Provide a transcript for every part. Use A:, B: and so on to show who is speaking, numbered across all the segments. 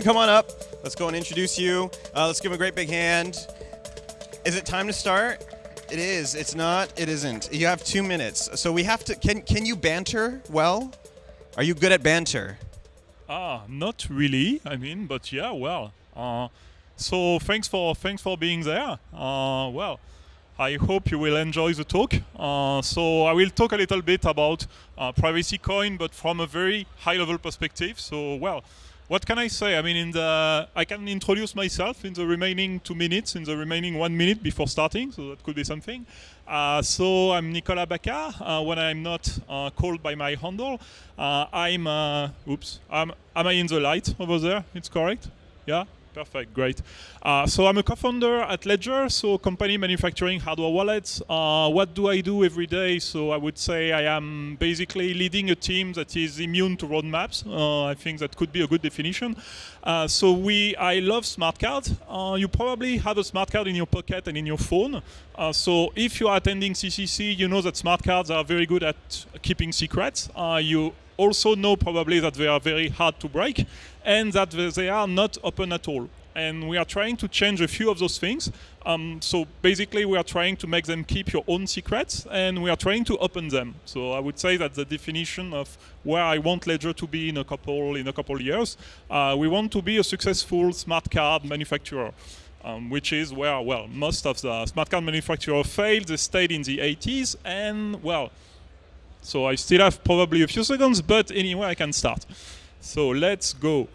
A: and come on up. Let's go and introduce you. Uh, let's give him a great big hand. Is it time to start? It is. It's not. It isn't. You have two minutes. So we have to. Can Can you banter well? Are you good at banter?
B: Ah, not really. I mean, but yeah, well. Uh, so thanks for thanks for being there. Uh, well, I hope you will enjoy the talk. Uh, so I will talk a little bit about uh, privacy coin, but from a very high-level perspective. So well, what can I say? I mean, in the I can introduce myself in the remaining two minutes, in the remaining one minute before starting. So that could be something. Uh, so I'm Nicolas Bacca. Uh, when I'm not uh, called by my handle, uh, I'm. oops. am I in the light over there? It's correct. Yeah. Perfect, great. Uh, so I'm a co-founder at Ledger, so company manufacturing hardware wallets. Uh, what do I do every day? So I would say I am basically leading a team that is immune to roadmaps. Uh, I think that could be a good definition. Uh, so we, I love smart cards. Uh, you probably have a smart card in your pocket and in your phone. Uh, so if you are attending CCC, you know that smart cards are very good at keeping secrets. you also know probably that they are very hard to break and that they are not open at all. And we are trying to change a few of those things. Um, so basically, we are trying to make them keep your own secrets, and we are trying to open them. So I would say that the definition of where I want Ledger to be in a couple in a couple years, uh, we want to be a successful smart card manufacturer. Um, which is where, well, most of the smart card manufacturers failed. They stayed in the 80s, and, well, so I still have probably a few seconds, but anyway, I can start. So let's go.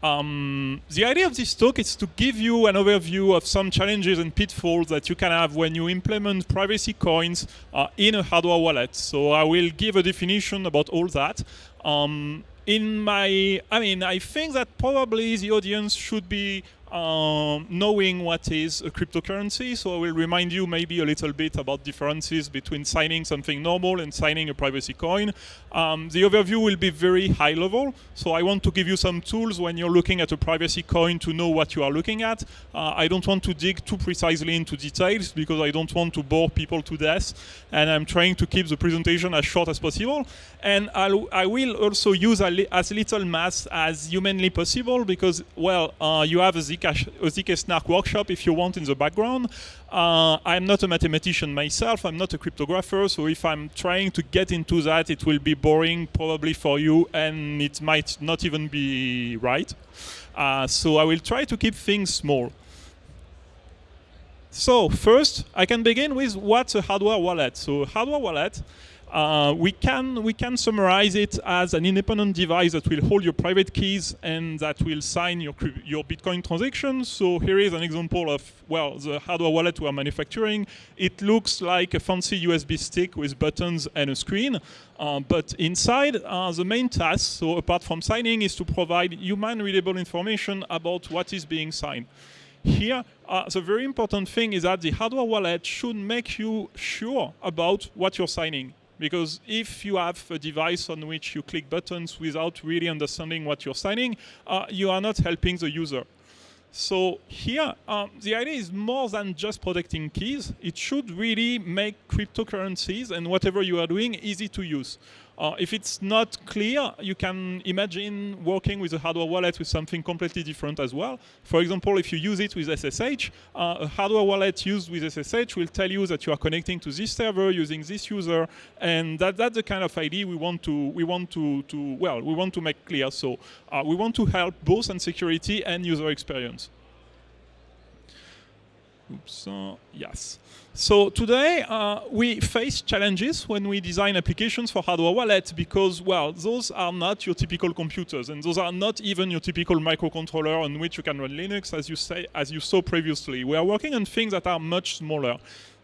B: Um, the idea of this talk is to give you an overview of some challenges and pitfalls that you can have when you implement privacy coins uh, in a hardware wallet. So I will give a definition about all that. Um, in my, I mean, I think that probably the audience should be um, knowing what is a cryptocurrency. So I will remind you maybe a little bit about differences between signing something normal and signing a privacy coin. Um, the overview will be very high level. So I want to give you some tools when you're looking at a privacy coin to know what you are looking at. Uh, I don't want to dig too precisely into details because I don't want to bore people to death. And I'm trying to keep the presentation as short as possible. And I'll, I will also use li as little math as humanly possible because, well, uh, you have a ZK Snark workshop if you want in the background. Uh, I'm not a mathematician myself, I'm not a cryptographer, so if I'm trying to get into that, it will be boring probably for you and it might not even be right. Uh, so I will try to keep things small. So first, I can begin with what's a hardware wallet. So hardware wallet uh, we can we can summarize it as an independent device that will hold your private keys and that will sign your your Bitcoin transactions. So here is an example of well the hardware wallet we are manufacturing. It looks like a fancy USB stick with buttons and a screen, uh, but inside uh, the main task, so apart from signing, is to provide human readable information about what is being signed. Here, uh, the very important thing is that the hardware wallet should make you sure about what you're signing. Because if you have a device on which you click buttons without really understanding what you're signing, uh, you are not helping the user. So here, um, the idea is more than just protecting keys. It should really make cryptocurrencies and whatever you are doing easy to use. Uh, if it's not clear, you can imagine working with a hardware wallet with something completely different as well. For example, if you use it with SSH, uh, a hardware wallet used with SSH will tell you that you are connecting to this server using this user, and that, that's the kind of idea we want to we want to, to well we want to make clear. So uh, we want to help both on security and user experience. Oops, uh, yes. So today uh, we face challenges when we design applications for hardware wallets because, well, those are not your typical computers and those are not even your typical microcontroller on which you can run Linux as you say, as you saw previously. We are working on things that are much smaller.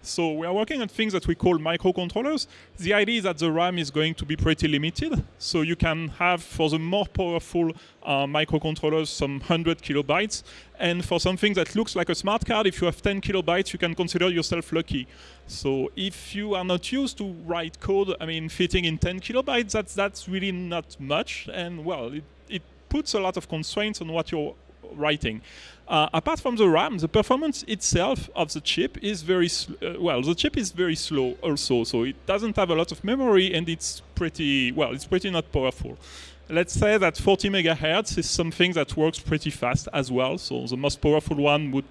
B: So we are working on things that we call microcontrollers. The idea is that the RAM is going to be pretty limited. So you can have, for the more powerful uh, microcontrollers, some 100 kilobytes. And for something that looks like a smart card, if you have 10 kilobytes, you can consider yourself lucky. So if you are not used to write code, I mean, fitting in 10 kilobytes, that's, that's really not much. And well, it, it puts a lot of constraints on what you're writing. Uh, apart from the RAM, the performance itself of the chip is very uh, well. The chip is very slow also, so it doesn't have a lot of memory, and it's pretty well. It's pretty not powerful. Let's say that 40 megahertz is something that works pretty fast as well. So the most powerful one would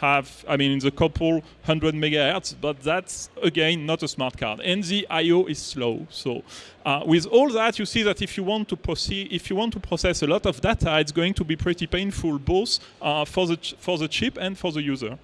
B: have, I mean, in the couple hundred megahertz, but that's again not a smart card. And the I/O is slow. So uh, with all that, you see that if you want to proceed, if you want to process a lot of data, it's going to be pretty painful both uh, for the for the chip and for the user.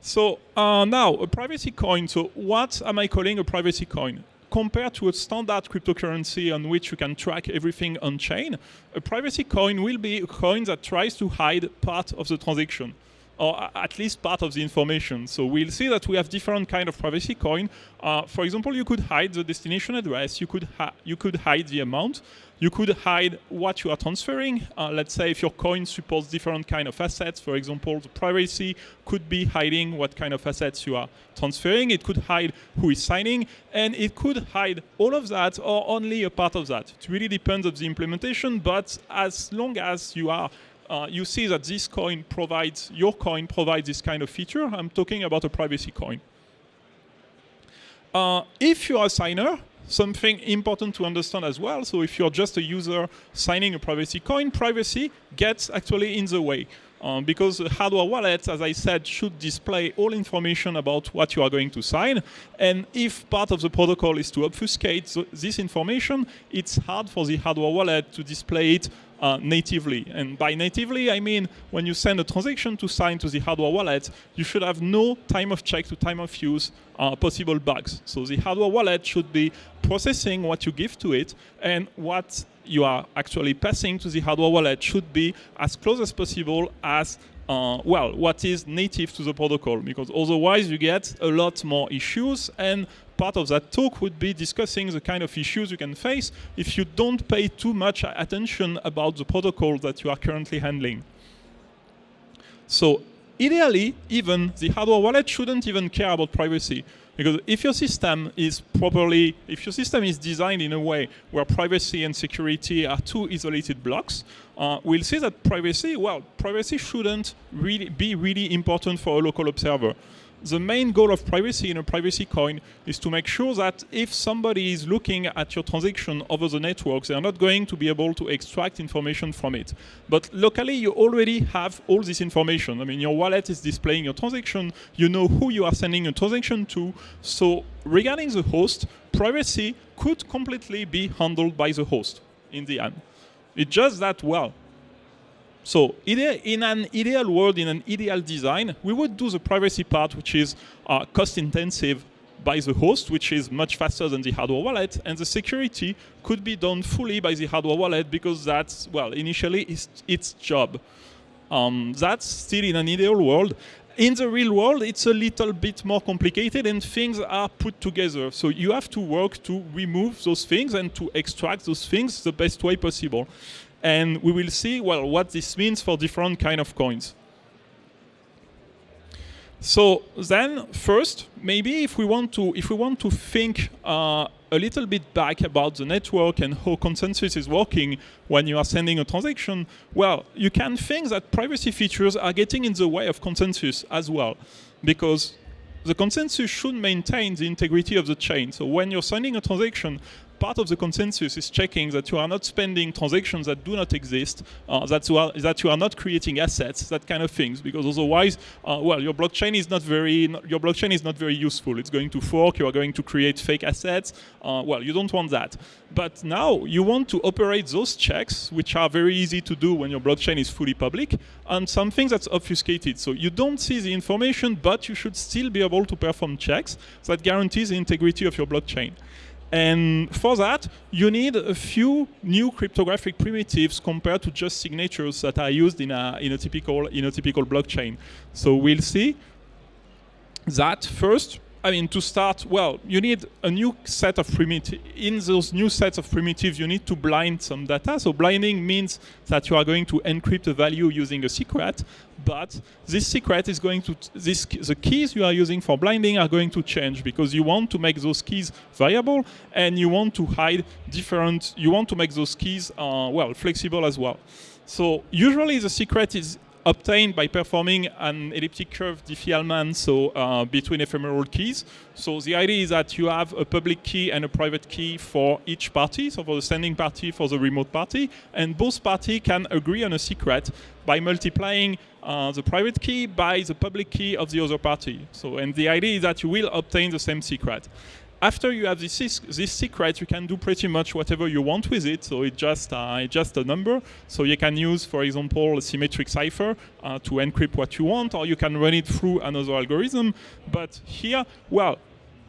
B: So uh, now a privacy coin. So what am I calling a privacy coin? Compared to a standard cryptocurrency on which you can track everything on chain, a privacy coin will be a coin that tries to hide part of the transaction or at least part of the information. So we'll see that we have different kind of privacy coin. Uh, for example, you could hide the destination address, you could, you could hide the amount, you could hide what you are transferring. Uh, let's say if your coin supports different kind of assets, for example, the privacy could be hiding what kind of assets you are transferring. It could hide who is signing, and it could hide all of that or only a part of that. It really depends on the implementation, but as long as you are uh, you see that this coin provides, your coin provides this kind of feature. I'm talking about a privacy coin. Uh, if you're a signer, something important to understand as well, so if you're just a user signing a privacy coin, privacy gets actually in the way. Um, because the hardware wallet, as I said, should display all information about what you are going to sign. And if part of the protocol is to obfuscate this information, it's hard for the hardware wallet to display it uh, natively. And by natively, I mean when you send a transaction to sign to the hardware wallet, you should have no time of check to time of use uh, possible bugs. So the hardware wallet should be processing what you give to it and what you are actually passing to the hardware wallet should be as close as possible as uh, well, what is native to the protocol, because otherwise you get a lot more issues and part of that talk would be discussing the kind of issues you can face if you don't pay too much attention about the protocol that you are currently handling. So ideally, even the hardware wallet shouldn't even care about privacy. Because if your system is properly, if your system is designed in a way where privacy and security are two isolated blocks, uh, we'll see that privacy, well, privacy shouldn't really be really important for a local observer the main goal of privacy in a privacy coin is to make sure that if somebody is looking at your transaction over the network, they are not going to be able to extract information from it. But locally, you already have all this information. I mean, your wallet is displaying your transaction. You know who you are sending a transaction to. So regarding the host, privacy could completely be handled by the host in the end. It's just that, well, so in an ideal world, in an ideal design, we would do the privacy part, which is uh, cost intensive by the host, which is much faster than the hardware wallet, and the security could be done fully by the hardware wallet because that's, well, initially its, its job. Um, that's still in an ideal world. In the real world, it's a little bit more complicated and things are put together. So you have to work to remove those things and to extract those things the best way possible and we will see well what this means for different kind of coins. So then, first, maybe if we want to if we want to think uh, a little bit back about the network and how consensus is working when you are sending a transaction, well, you can think that privacy features are getting in the way of consensus as well, because the consensus should maintain the integrity of the chain. So when you're sending a transaction, part of the consensus is checking that you are not spending transactions that do not exist, uh, that, you are, that you are not creating assets, that kind of things, because otherwise, uh, well, your blockchain is not very your blockchain is not very useful. It's going to fork. You are going to create fake assets. Uh, well, you don't want that. But now you want to operate those checks, which are very easy to do when your blockchain is fully public, on something that's obfuscated. So you don't see the information, but you should still be able to perform checks that guarantees the integrity of your blockchain. And for that, you need a few new cryptographic primitives compared to just signatures that are used in a, in a, typical, in a typical blockchain. So we'll see that first, I mean, to start, well, you need a new set of primitives. In those new sets of primitives, you need to blind some data. So blinding means that you are going to encrypt a value using a secret, but this secret is going to, this, the keys you are using for blinding are going to change because you want to make those keys variable and you want to hide different, you want to make those keys, uh, well, flexible as well. So usually the secret is obtained by performing an elliptic curve Diffie-Hellman, so uh, between ephemeral keys. So the idea is that you have a public key and a private key for each party, so for the sending party, for the remote party, and both parties can agree on a secret by multiplying uh, the private key by the public key of the other party. So, and the idea is that you will obtain the same secret after you have this, this secret, you can do pretty much whatever you want with it. So it's just, uh, just a number. So you can use, for example, a symmetric cipher uh, to encrypt what you want, or you can run it through another algorithm. But here, well,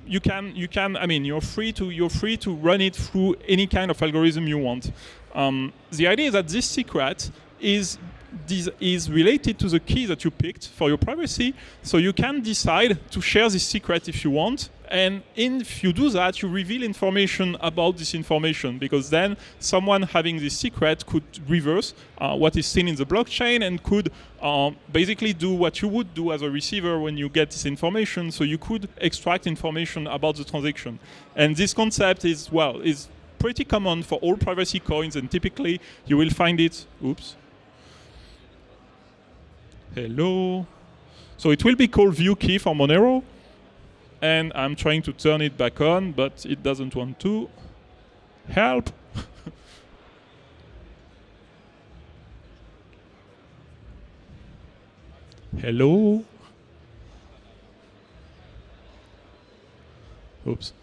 B: you can, you can. I mean, you're free to, you're free to run it through any kind of algorithm you want. Um, the idea is that this secret is this is related to the key that you picked for your privacy. So you can decide to share this secret if you want. And if you do that, you reveal information about this information because then someone having this secret could reverse uh, what is seen in the blockchain and could uh, basically do what you would do as a receiver when you get this information. So you could extract information about the transaction. And this concept is, well, is pretty common for all privacy coins and typically you will find it, oops, Hello. So it will be called view key for Monero. And I'm trying to turn it back on, but it doesn't want to. Help. Hello. Oops.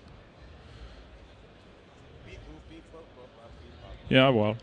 B: Yeah, well.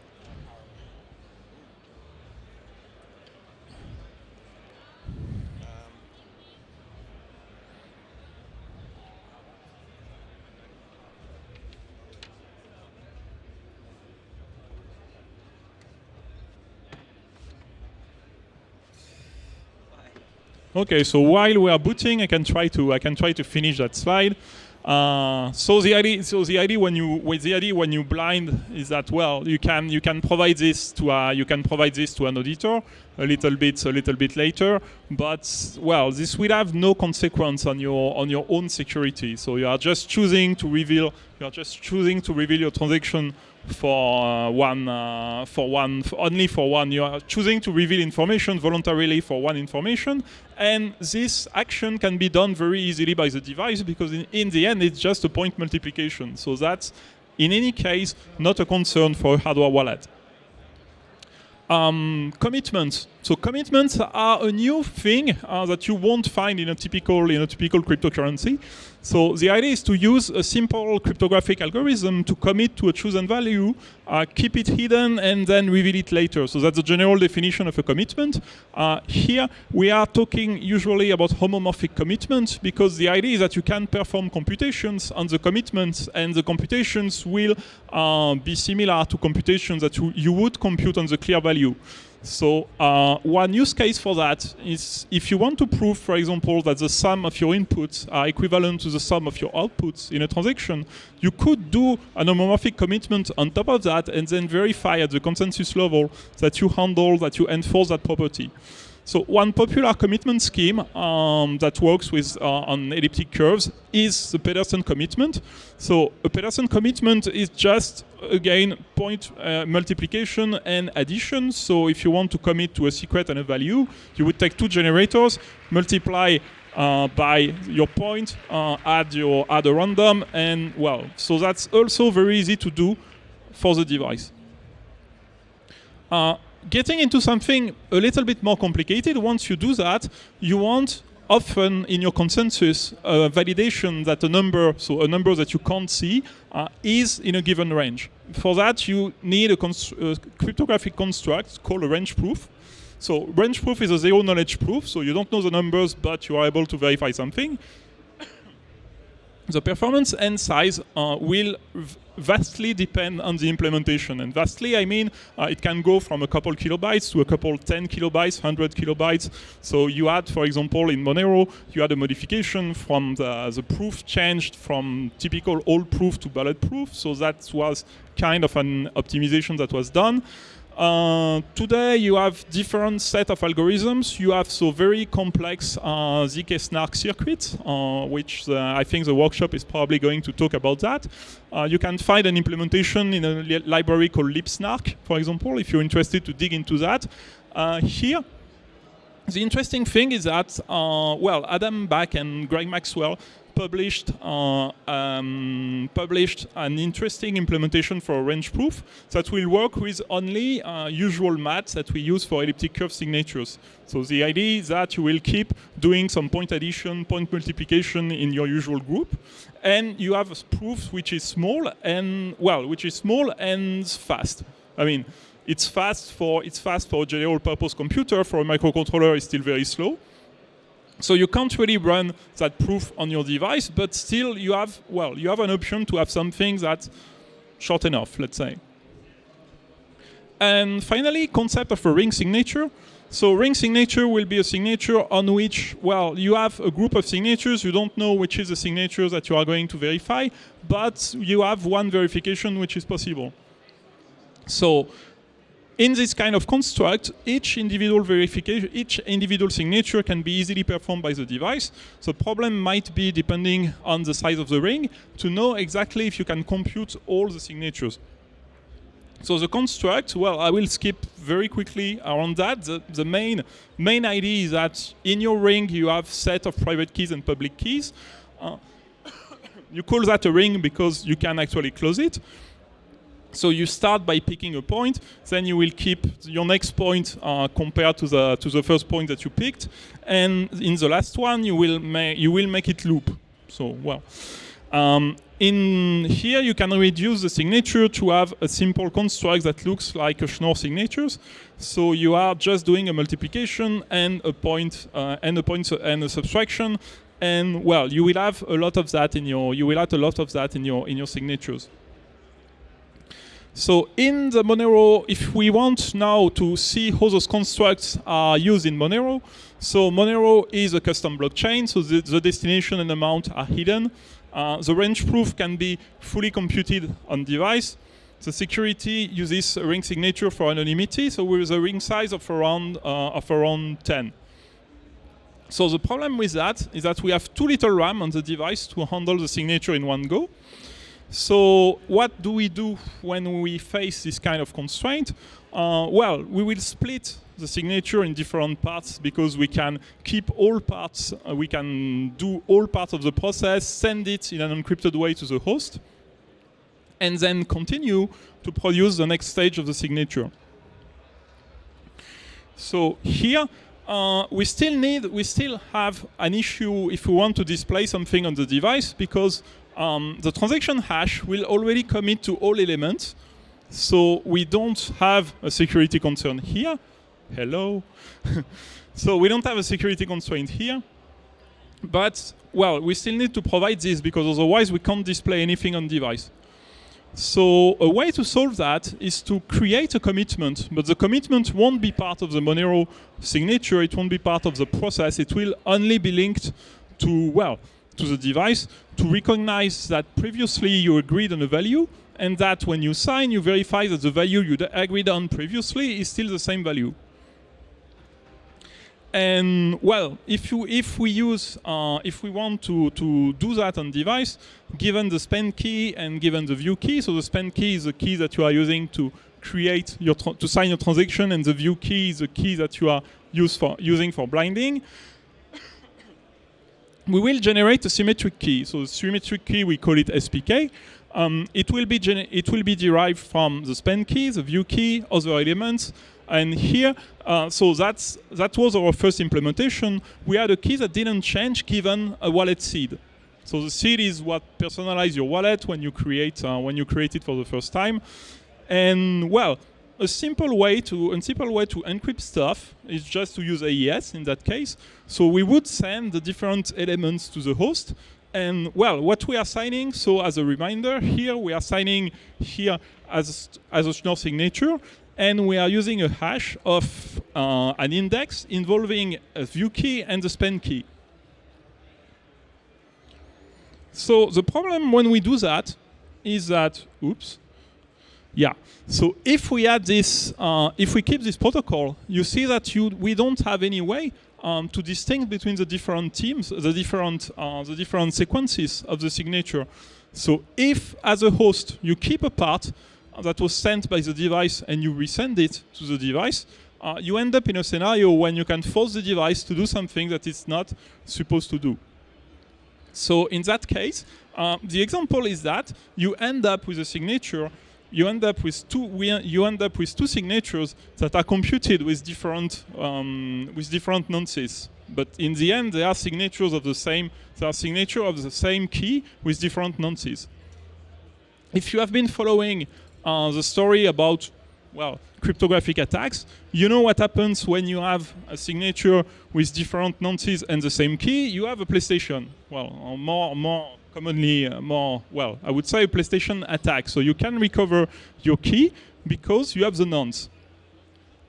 B: Okay, so while we are booting, I can try to I can try to finish that slide. Uh, so the idea, so the idea when you with the idea when you blind is that well you can you can provide this to uh, you can provide this to an auditor a little bit a little bit later, but well this will have no consequence on your on your own security. So you are just choosing to reveal you are just choosing to reveal your transaction for uh, one uh, for one for only for one you are choosing to reveal information voluntarily for one information and this action can be done very easily by the device because in, in the end it's just a point multiplication so that's in any case not a concern for a hardware wallet um, commitments. So commitments are a new thing uh, that you won't find in a typical in a typical cryptocurrency. So the idea is to use a simple cryptographic algorithm to commit to a chosen value, uh, keep it hidden, and then reveal it later. So that's the general definition of a commitment. Uh, here we are talking usually about homomorphic commitment because the idea is that you can perform computations on the commitments, and the computations will uh, be similar to computations that you would compute on the clear value. So uh, one use case for that is if you want to prove, for example, that the sum of your inputs are equivalent to the sum of your outputs in a transaction, you could do an homomorphic commitment on top of that and then verify at the consensus level that you handle, that you enforce that property. So one popular commitment scheme um, that works with uh, on elliptic curves is the Pedersen commitment. So a Pedersen commitment is just again point uh, multiplication and addition. So if you want to commit to a secret and a value, you would take two generators, multiply uh, by your point, uh, add your add a random, and well, so that's also very easy to do for the device. Getting into something a little bit more complicated, once you do that, you want often in your consensus uh, validation that a number, so a number that you can't see, uh, is in a given range. For that, you need a, a cryptographic construct called a range proof. So range proof is a zero knowledge proof, so you don't know the numbers, but you are able to verify something. the performance and size uh, will vastly depend on the implementation. And vastly, I mean, uh, it can go from a couple kilobytes to a couple 10 kilobytes, 100 kilobytes. So you had, for example, in Monero, you had a modification from the, the proof changed from typical old proof to bulletproof. So that was kind of an optimization that was done. Uh, today you have different set of algorithms. You have so very complex uh, ZK snark circuits, uh, which the, I think the workshop is probably going to talk about that. Uh, you can find an implementation in a li library called libsnark, for example, if you're interested to dig into that. Uh, here, the interesting thing is that, uh, well, Adam Back and Greg Maxwell published uh, um, published an interesting implementation for range proof that will work with only uh, usual maths that we use for elliptic curve signatures. So the idea is that you will keep doing some point addition, point multiplication in your usual group, and you have a proof which is small and well, which is small and fast. I mean, it's fast for it's fast for a general purpose computer. For a microcontroller, it's still very slow. So you can't really run that proof on your device, but still you have, well, you have an option to have something that's short enough, let's say. And finally, concept of a ring signature. So ring signature will be a signature on which, well, you have a group of signatures. You don't know which is the signature that you are going to verify, but you have one verification which is possible. So in this kind of construct, each individual verification, each individual signature can be easily performed by the device. The problem might be, depending on the size of the ring, to know exactly if you can compute all the signatures. So the construct, well, I will skip very quickly around that. The, the, main, main idea is that in your ring you have set of private keys and public keys. Uh, you call that a ring because you can actually close it. So you start by picking a point, then you will keep your next point uh, compared to the to the first point that you picked, and in the last one you will make you will make it loop. So well, um, in here you can reduce the signature to have a simple construct that looks like a Schnorr signatures. So you are just doing a multiplication and a point uh, and a point and a subtraction, and well, you will have a lot of that in your you will have a lot of that in your in your signatures. So in the Monero, if we want now to see how those constructs are used in Monero, so Monero is a custom blockchain, so the, the destination and amount are hidden. Uh, the range proof can be fully computed on device. The security uses a ring signature for anonymity, so with a ring size of around, uh, of around 10. So the problem with that is that we have too little RAM on the device to handle the signature in one go. So what do we do when we face this kind of constraint? Uh, well, we will split the signature in different parts because we can keep all parts, uh, we can do all parts of the process, send it in an encrypted way to the host, and then continue to produce the next stage of the signature. So here, uh, we still need, we still have an issue if we want to display something on the device because um, the transaction hash will already commit to all elements. So we don't have a security concern here. Hello. so we don't have a security constraint here. But, well, we still need to provide this because otherwise we can't display anything on device. So a way to solve that is to create a commitment, but the commitment won't be part of the Monero signature, it won't be part of the process, it will only be linked to, well, to the device to recognize that previously you agreed on a value and that when you sign, you verify that the value you agreed on previously is still the same value. And well, if you if we use uh, if we want to to do that on device, given the spend key and given the view key, so the spend key is the key that you are using to create your to sign your transaction, and the view key is the key that you are use for using for blinding we will generate a symmetric key. So the symmetric key, we call it SPK. Um, it, will be it will be derived from the spend key, the view key, other elements. And here, uh, so that's, that was our first implementation. We had a key that didn't change given a wallet seed. So the seed is what personalizes your wallet when you create uh, when you create it for the first time. And well, a simple way to a simple way to encrypt stuff is just to use AES in that case. So we would send the different elements to the host, and well, what we are signing, so as a reminder, here we are signing here as, as a Schnorr signature, and we are using a hash of uh, an index involving a view key and the spend key. So the problem when we do that is that, oops, yeah. So if we add this, uh, if we keep this protocol, you see that you, we don't have any way um, to distinguish between the different teams, the different, uh, the different sequences of the signature. So if, as a host, you keep a part that was sent by the device and you resend it to the device, uh, you end up in a scenario when you can force the device to do something that it's not supposed to do. So in that case, uh, the example is that you end up with a signature you end up with two you end up with two signatures that are computed with different um, with different nonces. But in the end, they are signatures of the same. They are signature of the same key with different nonces. If you have been following uh, the story about well cryptographic attacks, you know what happens when you have a signature with different nonces and the same key. You have a PlayStation. Well, more more commonly uh, more, well, I would say a PlayStation attack. So you can recover your key because you have the nonce.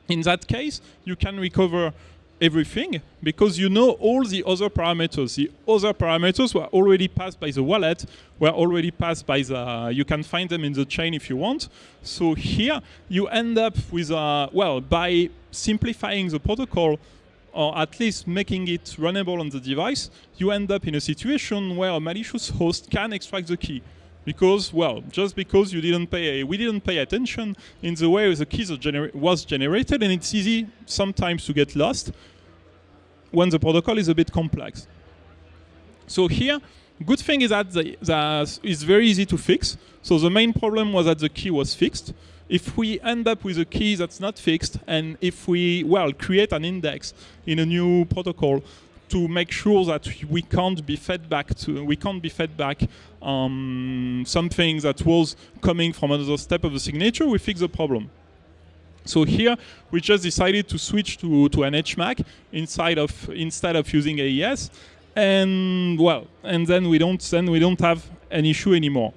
B: In that case, you can recover everything because you know all the other parameters. The other parameters were already passed by the wallet, were already passed by the, you can find them in the chain if you want. So here you end up with, a, well, by simplifying the protocol, or at least making it runnable on the device, you end up in a situation where a malicious host can extract the key. Because, well, just because you didn't pay, we didn't pay attention in the way the key was generated, and it's easy sometimes to get lost when the protocol is a bit complex. So here, good thing is that the, the, it's very easy to fix. So the main problem was that the key was fixed if we end up with a key that's not fixed, and if we, well, create an index in a new protocol to make sure that we can't be fed back to, we can't be fed back um, something that was coming from another step of the signature, we fix the problem. So here we just decided to switch to, to an HMAC inside of instead of using AES, and well, and then we don't then we don't have an issue anymore.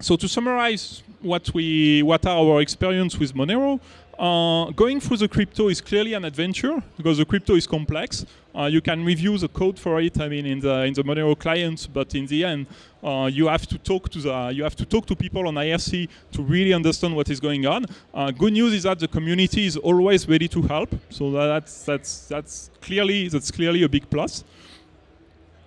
B: So to summarize what we what are our experience with Monero. Uh, going through the crypto is clearly an adventure because the crypto is complex. Uh, you can review the code for it. I mean, in the in the Monero client, but in the end, uh, you have to talk to the you have to talk to people on IRC to really understand what is going on. Uh, good news is that the community is always ready to help. So that's that's that's clearly that's clearly a big plus.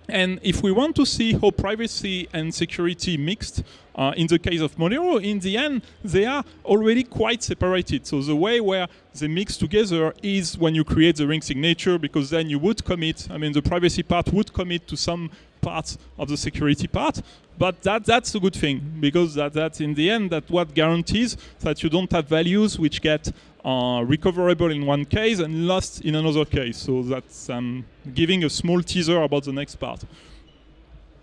B: And if we want to see how privacy and security mixed uh, in the case of Monero, in the end, they are already quite separated. So the way where they mix together is when you create the ring signature, because then you would commit, I mean, the privacy part would commit to some part of the security part. But that, that's a good thing, because that, that in the end, that what guarantees that you don't have values which get uh, recoverable in one case and lost in another case. So that's um, giving a small teaser about the next part.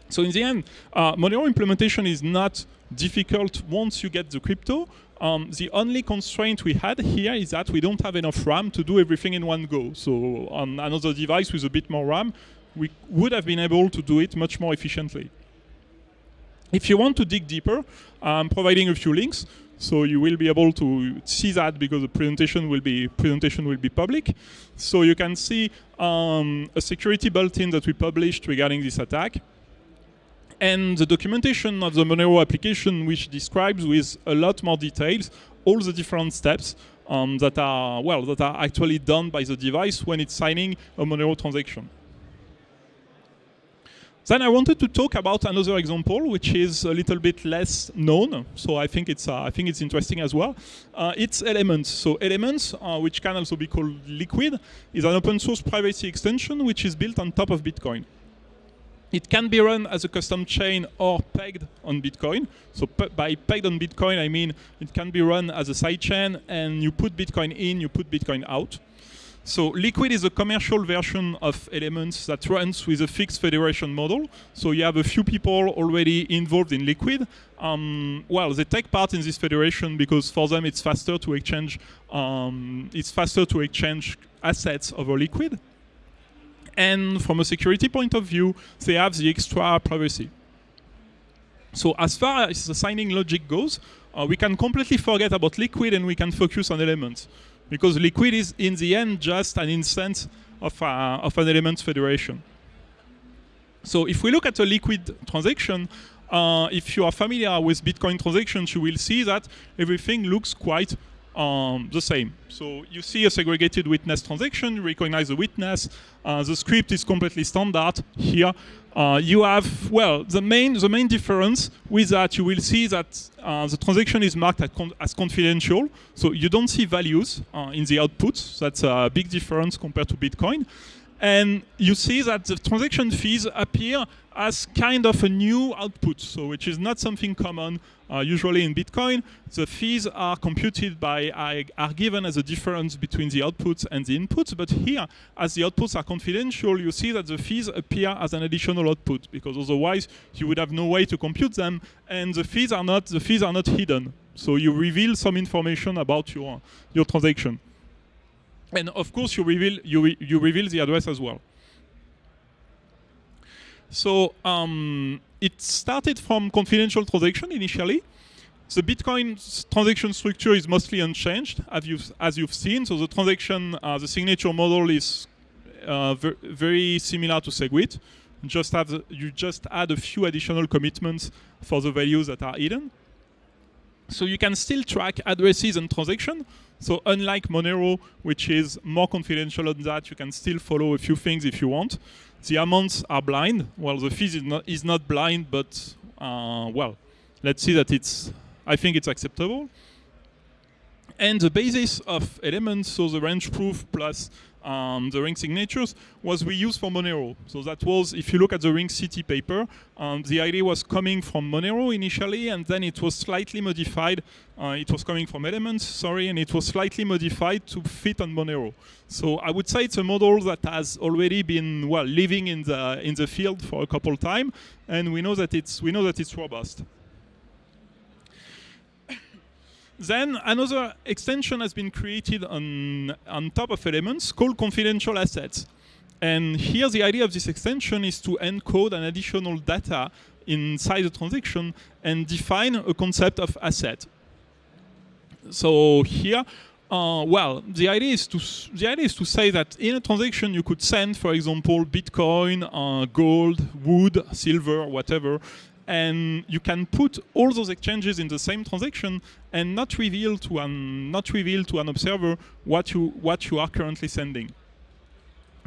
B: So in the end, uh, Monero implementation is not difficult once you get the crypto. Um, the only constraint we had here is that we don't have enough RAM to do everything in one go. So on another device with a bit more RAM, we would have been able to do it much more efficiently. If you want to dig deeper, I'm providing a few links. So you will be able to see that because the presentation will be presentation will be public. So you can see um, a security bulletin that we published regarding this attack and the documentation of the Monero application, which describes with a lot more details all the different steps um, that are well that are actually done by the device when it's signing a Monero transaction. Then I wanted to talk about another example, which is a little bit less known. So I think it's uh, I think it's interesting as well. Uh, it's Elements. So Elements, uh, which can also be called Liquid, is an open source privacy extension which is built on top of Bitcoin. It can be run as a custom chain or pegged on Bitcoin. So by pegged on Bitcoin, I mean it can be run as a sidechain and you put Bitcoin in, you put Bitcoin out. So Liquid is a commercial version of Elements that runs with a fixed federation model. So you have a few people already involved in Liquid. Um, well, they take part in this federation because for them it's faster to exchange um, it's faster to exchange assets over Liquid. And from a security point of view, they have the extra privacy. So as far as the signing logic goes, uh, we can completely forget about liquid and we can focus on elements because liquid is in the end just an instance of, uh, of an element federation. So if we look at a liquid transaction, uh, if you are familiar with Bitcoin transactions, you will see that everything looks quite um, the same. So you see a segregated witness transaction, you recognize the witness, uh, the script is completely standard here. Uh, you have, well, the main, the main difference with that, you will see that uh, the transaction is marked as confidential, so you don't see values uh, in the output. That's a big difference compared to Bitcoin. And you see that the transaction fees appear as kind of a new output, so which is not something common uh, usually in Bitcoin. The fees are computed by, are given as a difference between the outputs and the inputs, but here, as the outputs are confidential, you see that the fees appear as an additional output, because otherwise you would have no way to compute them, and the fees are not, the fees are not hidden. So you reveal some information about your, your transaction. And of course, you reveal, you, re you reveal the address as well. So um, it started from confidential transaction initially. The Bitcoin transaction structure is mostly unchanged, as you've, as you've seen. So the transaction, uh, the signature model is uh, ver very similar to SegWit. Just have the, you just add a few additional commitments for the values that are hidden. So you can still track addresses and transactions, so unlike Monero, which is more confidential on that, you can still follow a few things if you want. The amounts are blind. Well, the fees is not, is not blind, but uh, well, let's see that it's, I think it's acceptable. And the basis of elements, so the range proof plus um, the ring signatures was we used for Monero. So that was, if you look at the RingCT paper, um, the idea was coming from Monero initially, and then it was slightly modified. Uh, it was coming from Elements, sorry, and it was slightly modified to fit on Monero. So I would say it's a model that has already been well living in the in the field for a couple time, and we know that it's we know that it's robust. Then another extension has been created on, on top of elements called confidential assets. And here the idea of this extension is to encode an additional data inside the transaction and define a concept of asset. So here, uh, well, the idea is to the idea is to say that in a transaction you could send, for example, Bitcoin, uh, gold, wood, silver, whatever, and you can put all those exchanges in the same transaction and not reveal to an not reveal to an observer what you what you are currently sending.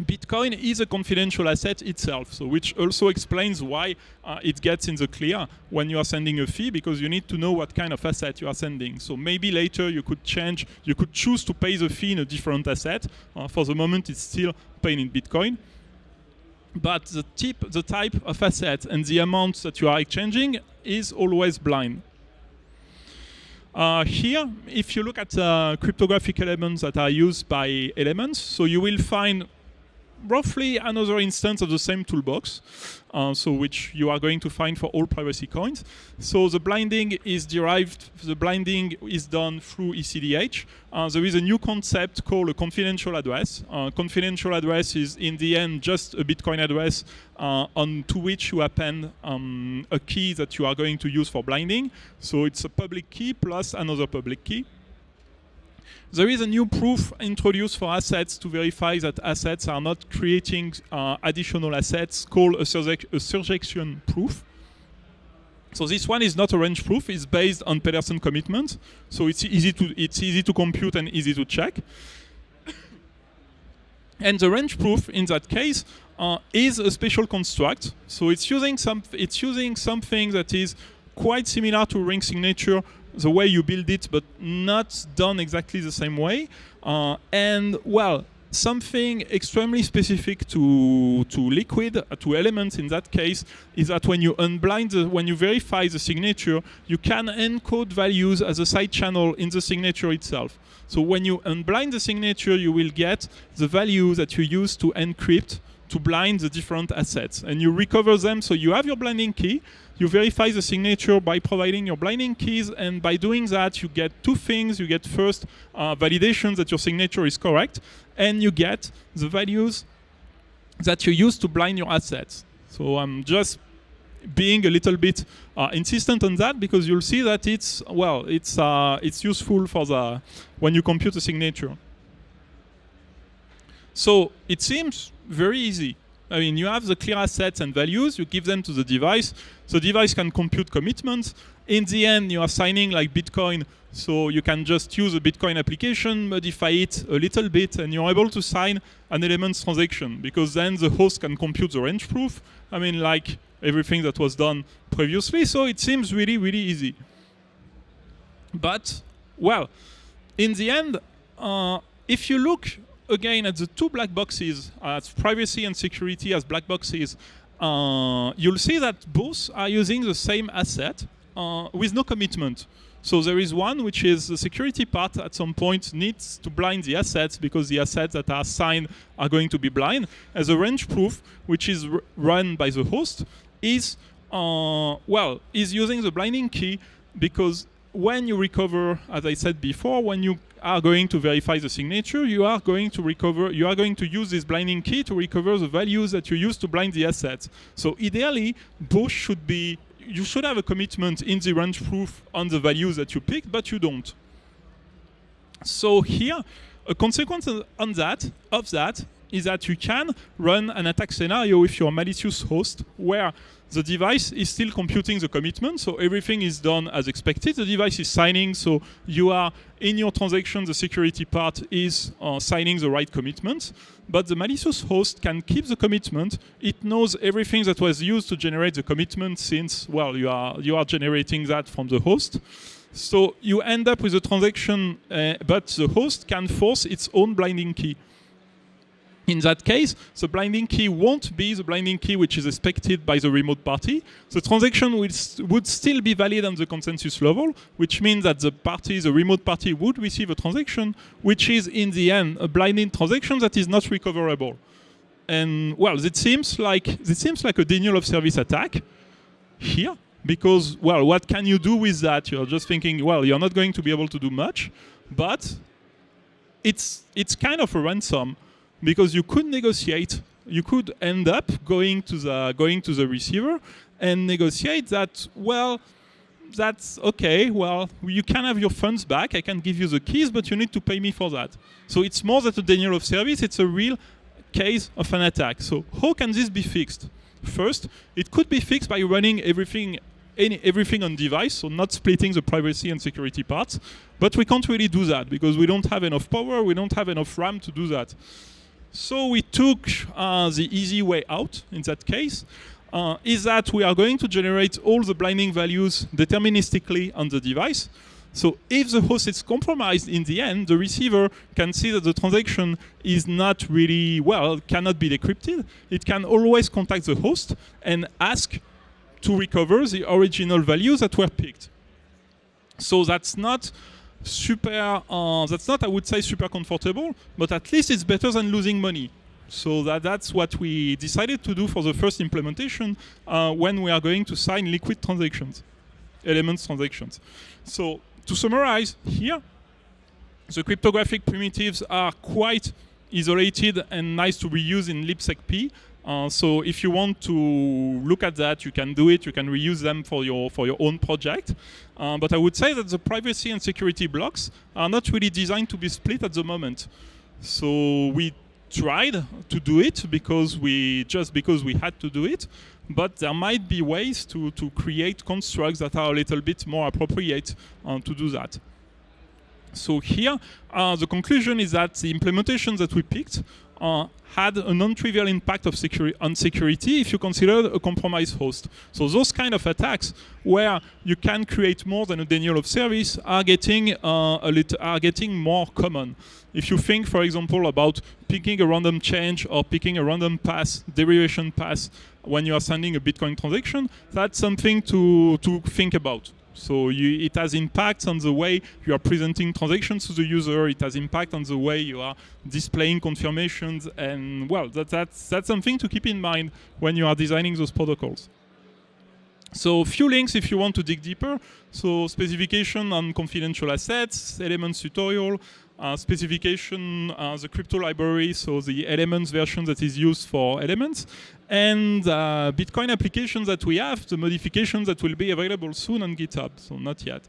B: Bitcoin is a confidential asset itself, so which also explains why uh, it gets in the clear when you are sending a fee, because you need to know what kind of asset you are sending. So maybe later you could change, you could choose to pay the fee in a different asset. Uh, for the moment, it's still paying in Bitcoin but the, tip, the type of asset and the amount that you are exchanging is always blind. Uh, here, if you look at uh, cryptographic elements that are used by elements, so you will find roughly another instance of the same toolbox, uh, so which you are going to find for all privacy coins. So the blinding is derived, the blinding is done through ECDH. Uh, there is a new concept called a confidential address. Uh, confidential address is in the end just a Bitcoin address uh, on to which you append um, a key that you are going to use for blinding. So it's a public key plus another public key. There is a new proof introduced for assets to verify that assets are not creating uh, additional assets called a, surje a, surjection proof. So this one is not a range proof, it's based on Pedersen commitment. So it's easy to, it's easy to compute and easy to check. and the range proof in that case uh, is a special construct. So it's using, some, it's using something that is quite similar to ring signature the way you build it, but not done exactly the same way. Uh, and well, something extremely specific to to liquid uh, to elements in that case is that when you unblind the, when you verify the signature you can encode values as a side channel in the signature itself so when you unblind the signature you will get the value that you use to encrypt to blind the different assets and you recover them so you have your blinding key you verify the signature by providing your blinding keys, and by doing that, you get two things. You get first uh, validation that your signature is correct, and you get the values that you use to blind your assets. So I'm just being a little bit uh, insistent on that because you'll see that it's well, it's uh, it's useful for the when you compute a signature. So it seems very easy. I mean, you have the clear assets and values, you give them to the device. The device can compute commitments. In the end, you are signing like Bitcoin, so you can just use a Bitcoin application, modify it a little bit, and you're able to sign an elements transaction because then the host can compute the range proof. I mean, like everything that was done previously. So it seems really, really easy. But, well, in the end, uh, if you look again at the two black boxes, as privacy and security as black boxes, uh, you'll see that both are using the same asset uh, with no commitment. So there is one which is the security part at some point needs to blind the assets because the assets that are signed are going to be blind. As a range proof, which is run by the host, is uh, well is using the blinding key because when you recover, as I said before, when you are going to verify the signature, you are going to recover, you are going to use this blinding key to recover the values that you use to blind the assets. So ideally, both should be, you should have a commitment in the range proof on the values that you picked, but you don't. So here, a consequence on that, of that, is that you can run an attack scenario with your malicious host where the device is still computing the commitment, so everything is done as expected. The device is signing, so you are in your transaction, the security part is uh, signing the right commitment, but the malicious host can keep the commitment. It knows everything that was used to generate the commitment since, well, you are, you are generating that from the host. So you end up with a transaction, uh, but the host can force its own blinding key. In that case, the blinding key won't be the blinding key which is expected by the remote party. The transaction would still be valid on the consensus level, which means that the party, the remote party, would receive a transaction, which is in the end a blinding transaction that is not recoverable. And well, it seems like it seems like a denial of service attack here, because well, what can you do with that? You're just thinking, well, you're not going to be able to do much, but it's it's kind of a ransom because you could negotiate. You could end up going to the going to the receiver and negotiate that. Well, that's okay. Well, you can have your funds back. I can give you the keys, but you need to pay me for that. So it's more than a denial of service. It's a real case of an attack. So how can this be fixed? First, it could be fixed by running everything any, everything on device, so not splitting the privacy and security parts. But we can't really do that because we don't have enough power, we don't have enough RAM to do that. So we took uh, the easy way out in that case, uh, is that we are going to generate all the blinding values deterministically on the device. So if the host is compromised in the end, the receiver can see that the transaction is not really, well, cannot be decrypted. It can always contact the host and ask to recover the original values that were picked. So that's not super, uh, that's not, I would say, super comfortable, but at least it's better than losing money. So that, that's what we decided to do for the first implementation uh, when we are going to sign liquid transactions, elements transactions. So to summarize here, the cryptographic primitives are quite isolated and nice to reuse in libsecp. Uh, so if you want to look at that, you can do it. You can reuse them for your for your own project. Uh, but I would say that the privacy and security blocks are not really designed to be split at the moment. So we tried to do it because we just because we had to do it. But there might be ways to to create constructs that are a little bit more appropriate uh, to do that. So here, uh, the conclusion is that the implementations that we picked uh, had a non-trivial impact of security on security if you consider a compromised host. So those kind of attacks where you can create more than a denial of service are getting uh, a little, are getting more common. If you think, for example, about picking a random change or picking a random pass, derivation pass, when you are sending a Bitcoin transaction, that's something to, to think about. So you, it has impact on the way you are presenting transactions to the user. It has impact on the way you are displaying confirmations. And well, that, that's, that's something to keep in mind when you are designing those protocols. So few links if you want to dig deeper. So specification on confidential assets, elements tutorial, uh, specification, uh, the crypto library, so the elements version that is used for elements, and uh, Bitcoin applications that we have, the modifications that will be available soon on GitHub, so not yet.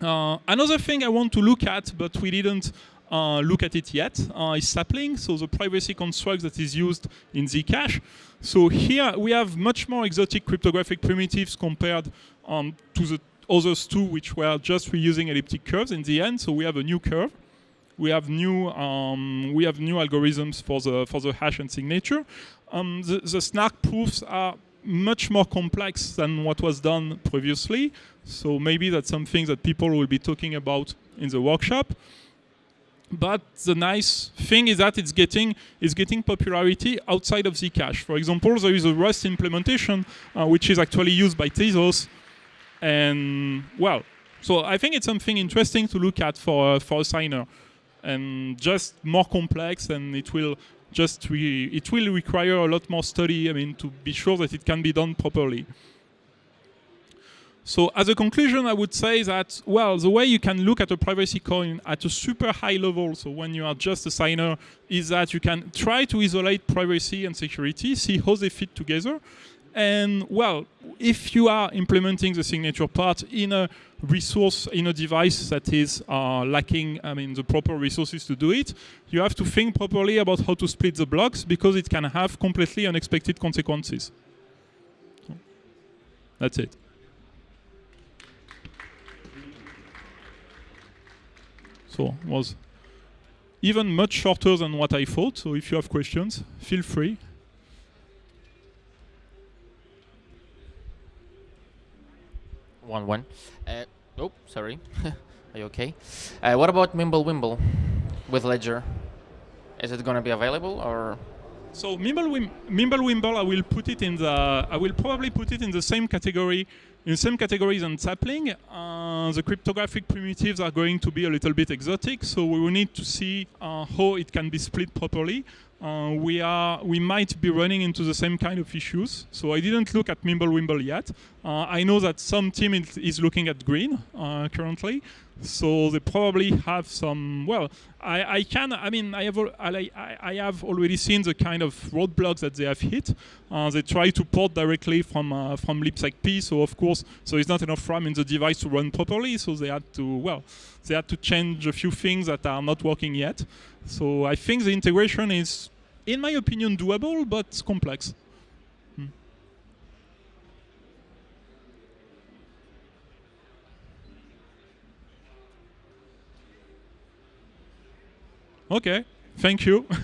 B: Uh, another thing I want to look at, but we didn't uh, look at it yet, uh, is sapling, so the privacy construct that is used in Zcash. So here we have much more exotic cryptographic primitives compared um, to the others two, which were just reusing elliptic curves in the end. So we have a new curve. We have new um, we have new algorithms for the for the hash and signature. Um, the, the snark proofs are much more complex than what was done previously. So maybe that's something that people will be talking about in the workshop. But the nice thing is that it's getting it's getting popularity outside of Zcash. For example, there is a Rust implementation uh, which is actually used by Tezos, and well, so I think it's something interesting to look at for uh, for a signer, and just more complex, and it will just it will require a lot more study. I mean, to be sure that it can be done properly. So as a conclusion, I would say that, well, the way you can look at a privacy coin at a super high level, so when you are just a signer, is that you can try to isolate privacy and security, see how they fit together. And well, if you are implementing the signature part in a resource, in a device that is uh, lacking, I mean, the proper resources to do it, you have to think properly about how to split the blocks because it can have completely unexpected consequences. That's it. So was even much shorter than what I thought. So if you have questions, feel free.
C: One one. Uh, oh, sorry. Are you okay? Uh, what about Mimblewimble with Ledger? Is it going to be available or?
B: So Mimblewim- Mimblewimble, I will put it in the. I will probably put it in the same category, in the same categories on sapling. Uh, the cryptographic primitives are going to be a little bit exotic, so we will need to see uh, how it can be split properly. Uh, we are we might be running into the same kind of issues. So I didn't look at Mimblewimble yet. Uh, I know that some team is, looking at Grin uh, currently. So they probably have some. Well, I, I can. I mean, I have I, I have already seen the kind of roadblocks that they have hit. Uh, they try to port directly from uh, from libsecp. So of course, so it's not enough RAM in the device to run properly. So they had to well, they had to change a few things that are not working yet. So I think the integration is, in my opinion, doable but complex. Okay, thank you.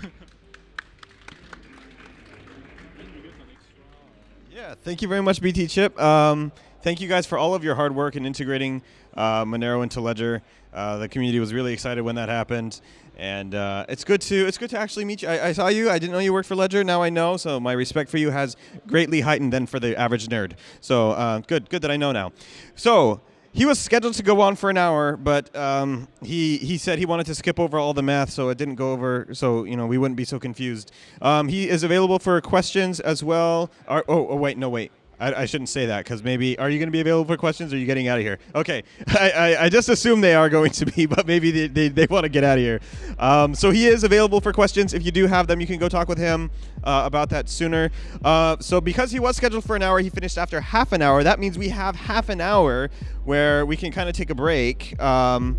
A: Yeah, thank you very much, BTChip. Um, thank you guys for all of your hard work in integrating uh, Monero into Ledger. Uh, the community was really excited when that happened, and uh, it's good to it's good to actually meet you. I, I saw you. I didn't know you worked for Ledger. Now I know. So my respect for you has greatly heightened than for the average nerd. So uh, good, good that I know now. So he was scheduled to go on for an hour, but um, he he said he wanted to skip over all the math, so it didn't go over. So you know we wouldn't be so confused. Um, he is available for questions as well. Oh, oh wait, no wait. I, I shouldn't say that because maybe are you going to be available for questions? Or are you getting out of here? Okay, I, I, I just assume they are going to be, but maybe they, they, they want to get out of here. Um, so he is available for questions. If you do have them, you can go talk with him uh, about that sooner. Uh, so because he was scheduled for an hour, he finished after half an hour. That means we have half an hour where we can kind of take a break. Um,